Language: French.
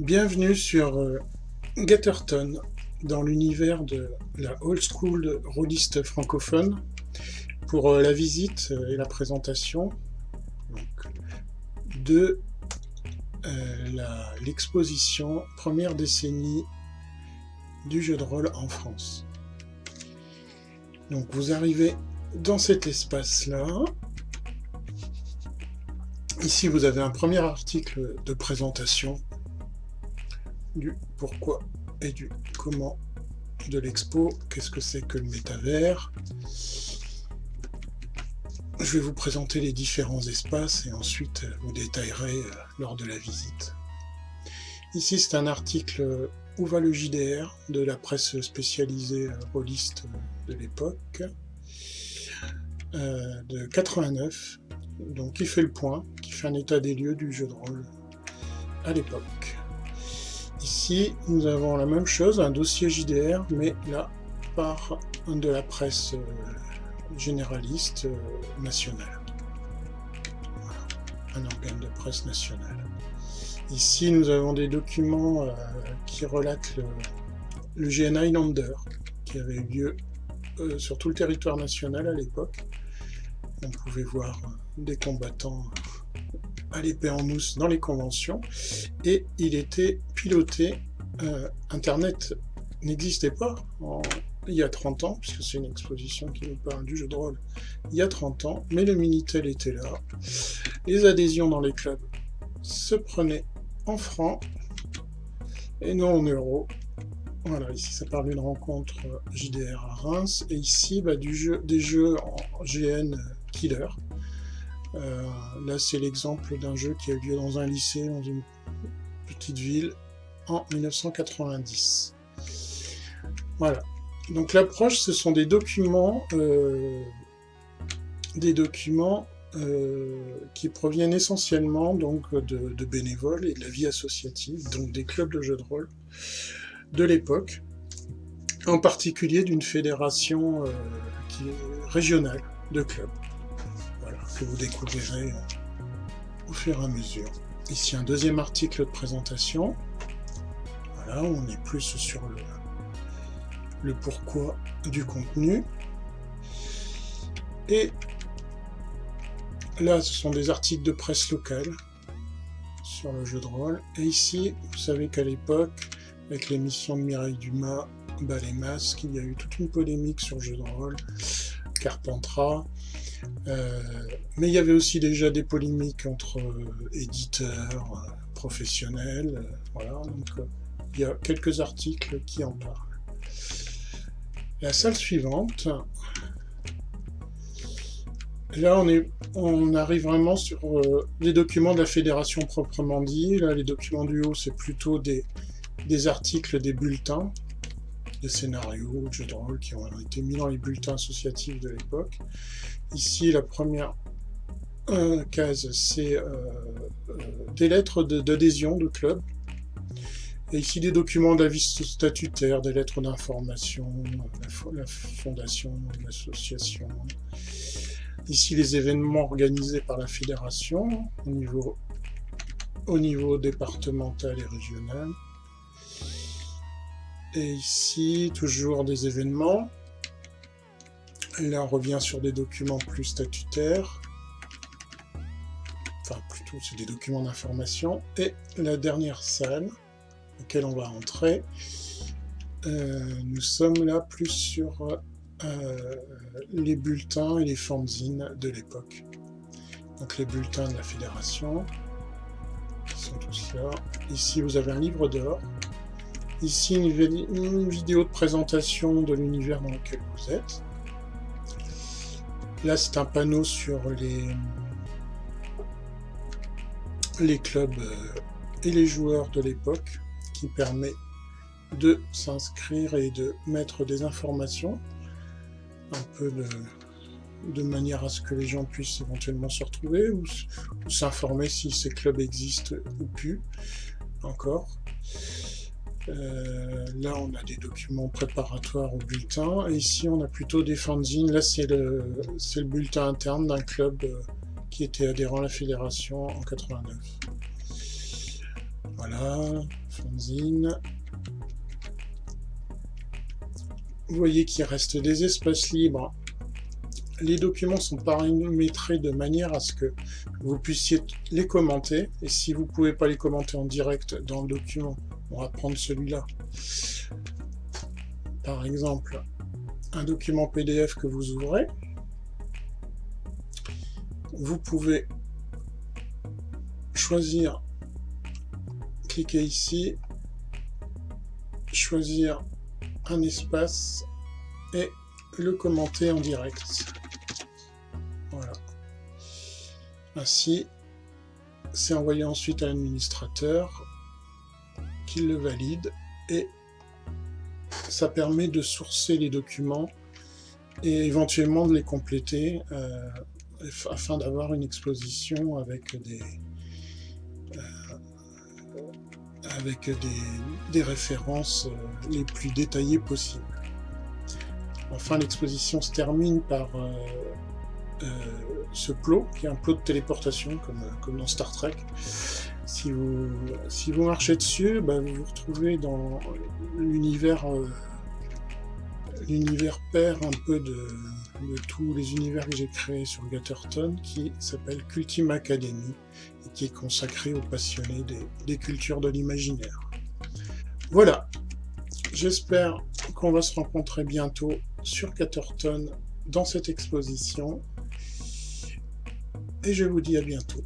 Bienvenue sur euh, Gatterton, dans l'univers de la old school rôliste francophone, pour euh, la visite euh, et la présentation de l'exposition première décennie du jeu de rôle en France. Donc vous arrivez dans cet espace-là. Ici, vous avez un premier article de présentation du pourquoi et du comment de l'expo, qu'est-ce que c'est que le métavers? Je vais vous présenter les différents espaces et ensuite vous détaillerai euh, lors de la visite. Ici c'est un article Où va le JDR de la presse spécialisée euh, rôliste de l'époque euh, de 89 donc qui fait le point, qui fait un état des lieux du jeu de rôle à l'époque. Ici, nous avons la même chose, un dossier JDR, mais là, par de la presse euh, généraliste euh, nationale. un organe de presse nationale. Ici, nous avons des documents euh, qui relatent le, le, GN Highlander, qui avait eu lieu sur tout le territoire national à l'époque. On pouvait voir des combattants à l'épée en mousse dans les conventions, et il était piloté, euh, Internet n'existait pas il y a 30 ans, puisque c'est une exposition qui nous parle du jeu de rôle il y a 30 ans, mais le Minitel était là, les adhésions dans les clubs se prenaient en francs, et non en euros, voilà, ici ça parle d'une rencontre JDR à Reims, et ici bah, du jeu, des jeux en GN Killer, euh, là, c'est l'exemple d'un jeu qui a eu lieu dans un lycée, dans une petite ville, en 1990. Voilà. Donc l'approche, ce sont des documents, euh, des documents euh, qui proviennent essentiellement donc de, bénévoles et de la vie associative, donc des clubs de jeux de rôle de l'époque, en particulier d'une fédération régionale de clubs que vous découvrirez au fur et à mesure. Ici un deuxième article de présentation. Voilà, on est plus sur le, pourquoi du contenu. Et là, ce sont des articles de presse locale sur le jeu de rôle. Et ici, vous savez qu'à l'époque, avec l'émission de Mireille Dumas, Bas les masques, il y a eu toute une polémique sur le jeu de rôle, Carpentras, mais il y avait aussi déjà des polémiques entre euh, éditeurs, euh, professionnels, voilà, donc il y a quelques articles qui en parlent. La salle suivante, là on, est, on arrive vraiment sur les documents de la fédération proprement dit, là les documents du haut c'est plutôt des articles, des bulletins, des scénarios, de jeux de rôle qui ont été mis dans les bulletins associatifs de l'époque. Ici, la première euh, case, c'est euh, euh, des lettres d'adhésion de, club. Et ici, des documents d'avis statutaire, des lettres d'information, la, fondation, l'association. Ici, les événements organisés par la fédération au niveau départemental et régional. Et ici, toujours des événements. Là, on revient sur des documents plus statutaires. Enfin, plutôt, c'est des documents d'information. Et la dernière salle, laquelle on va entrer, euh, nous sommes là plus sur euh, les bulletins et les fanzines de l'époque. Donc les bulletins de la fédération, sont tous là. Ici, vous avez un livre d'or. Ici, une vidéo de présentation de l'univers dans lequel vous êtes. Là, c'est un panneau sur les, clubs euh, et les joueurs de l'époque qui permet de s'inscrire et de mettre des informations, un peu de, manière à ce que les gens puissent éventuellement se retrouver ou, ou s'informer si ces clubs existent ou plus encore. Euh, là, on a des documents préparatoires au bulletin. Et ici, on a plutôt des fanzines. Là, c'est le, le, bulletin interne d'un club euh, qui était adhérent à la fédération en 89. Voilà, fanzine. Vous voyez qu'il reste des espaces libres. Les documents sont paramétrés de manière à ce que vous puissiez les commenter. Et si vous ne pouvez pas les commenter en direct dans le document, on va prendre celui-là. Par exemple, un document PDF que vous ouvrez. Vous pouvez choisir, cliquer ici, choisir un espace et le commenter en direct. Voilà. Ainsi, c'est envoyé ensuite à l'administrateur qui le valide et ça permet de sourcer les documents et éventuellement de les compléter euh, afin d'avoir une exposition avec des, avec des, références euh, les plus détaillées possibles. Enfin, l'exposition se termine par euh, euh, ce plot, qui est un plot de téléportation, comme, comme dans Star Trek. Si vous, si vous marchez dessus, bah, vous vous retrouvez dans l'univers l'univers père un peu de, tous les univers que j'ai créés sur Gatterton, qui s'appelle Cultim Academy, et qui est consacré aux passionnés des, cultures de l'imaginaire. Voilà, j'espère qu'on va se rencontrer bientôt sur Gatterton dans cette exposition, et je vous dis à bientôt.